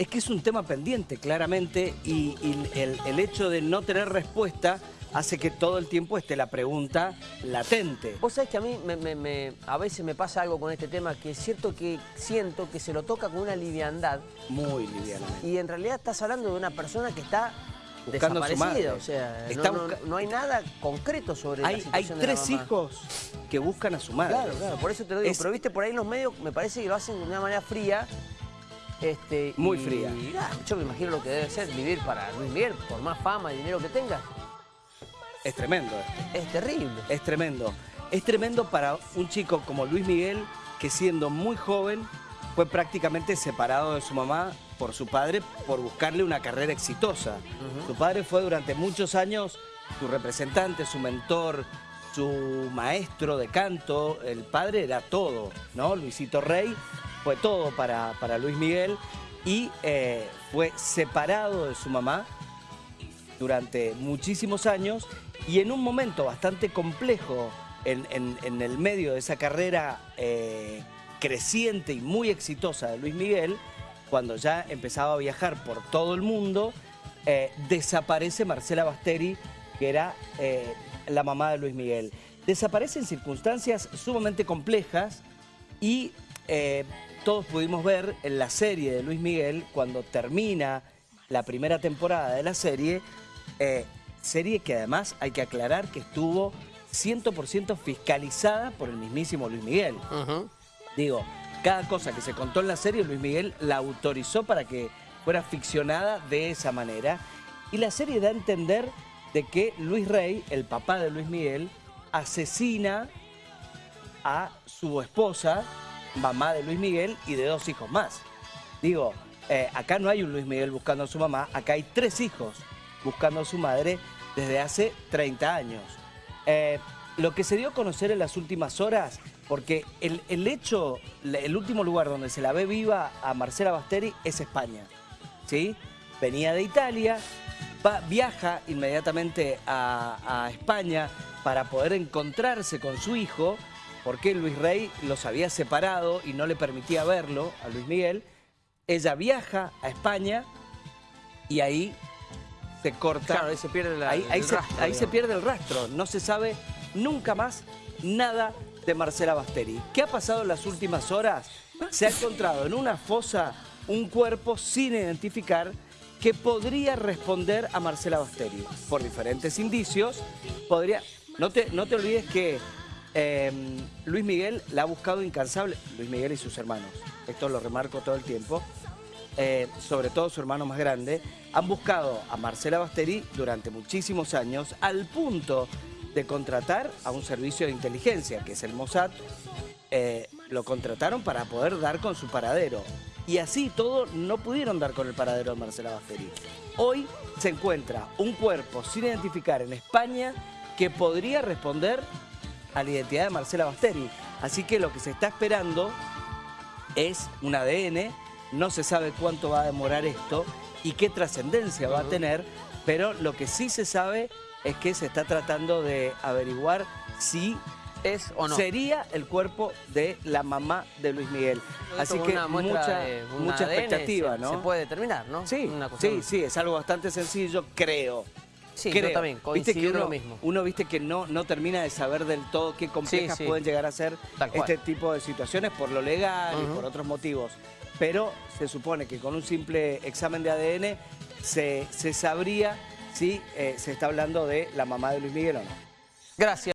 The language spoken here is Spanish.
es que es un tema pendiente, claramente, y, y el, el hecho de no tener respuesta hace que todo el tiempo esté la pregunta latente. Vos sabés que a mí me- me- me- a veces me pasa algo con este tema que es cierto que siento que se lo toca con una liviandad Muy livianamente. y en realidad estás hablando de una persona que está Buscando a su madre. desaparecida. O sea, no- Está no, busca- no hay nada concreto sobre Hay, la hay situación de la tres mamá. hijos que buscan a su madre. Claro, claro, por eso te lo digo. Es- Pero viste, por ahí en los medios me parece que lo hacen de una manera fría. Este, Muy y- fría. y yo me imagino lo que debe ser vivir para Luis Miguel, por más fama y dinero que tenga. Es tremendo esto. Es terrible. Es tremendo. Es tremendo para un chico como Luis Miguel, que siendo muy joven fue prácticamente separado de su mamá por su padre por buscarle una carrera exitosa. Su padre fue durante muchos años su representante, su mentor, su maestro de canto. El padre era todo, ¿no? Luisito Rey fue todo para, para Luis Miguel y eh, fue separado de su mamá durante muchísimos años y en un momento bastante complejo en, en- el medio de esa carrera eh, creciente y muy exitosa de Luis Miguel, cuando ya empezaba a viajar por todo el mundo, eh, desaparece Marcela Basteri, que era la mamá de Luis Miguel. Desaparece en circunstancias sumamente complejas y eh, todos pudimos ver en la serie de Luis Miguel, cuando termina la primera temporada de la serie, eh, serie que además hay que aclarar que estuvo 100% fiscalizada por el mismísimo Luis Miguel. Digo, cada cosa que se contó en la serie, Luis Miguel la autorizó para que fuera ficcionada de esa manera. Y la serie da a entender de que Luis Rey, el papá de Luis Miguel, asesina a su esposa, mamá de Luis Miguel, y de dos hijos más. Digo, eh, acá no hay un Luis Miguel buscando a su mamá, acá hay tres hijos buscando a su madre desde hace 30 años. Eh, lo que se dio a conocer en las últimas horas, porque el, el hecho, el último lugar donde se la ve viva a Marcela Basteri es España. ¿sí? Venía de Italia, va- viaja inmediatamente a, a España para poder encontrarse con su hijo, porque Luis Rey los había separado y no le permitía verlo a Luis Miguel. Ella viaja a España y ahí se corta. Claro, ahí se pierde la- ahí, ahí el se, rastro, ahí se pierde el rastro. No se sabe nunca más nada de Marcela Basteri. ¿Qué ha pasado en las últimas horas? Se ha encontrado en una fosa un cuerpo sin identificar que podría responder a Marcela Basteri. Por diferentes indicios, podría... No te, no te olvides que eh, Luis Miguel la ha buscado incansable, Luis Miguel y sus hermanos, esto lo remarco todo el tiempo, eh, sobre todo su hermano más grande, han buscado a Marcela Basteri durante muchísimos años al punto de contratar a un servicio de inteligencia, que es el Mossad, eh, lo contrataron para poder dar con su paradero. Y así todo no pudieron dar con el paradero de Marcela Basteri. Hoy se encuentra un cuerpo sin identificar en España que podría responder a la identidad de Marcela Basteri. Así que lo que se está esperando es un ADN, no se sabe cuánto va a demorar esto y qué trascendencia va a tener, pero lo que sí se sabe es que se está tratando de averiguar si ¿Es o no? sería el cuerpo de la mamá de Luis Miguel. Así que una mucha, de mucha expectativa, se, ¿no? Se puede determinar, ¿no? Sí, Una sí, sí, es algo bastante sencillo, creo. Sí, Creo. yo también, Viste que coincido uno, lo mismo. Uno, viste que no, no termina de saber del todo qué complejas Sí, sí. pueden llegar a ser este tipo de situaciones por lo legal y por otros motivos. Pero se supone que con un simple examen de ADN se, se sabría si eh, se está hablando de la mamá de Luis Miguel o no. Gracias.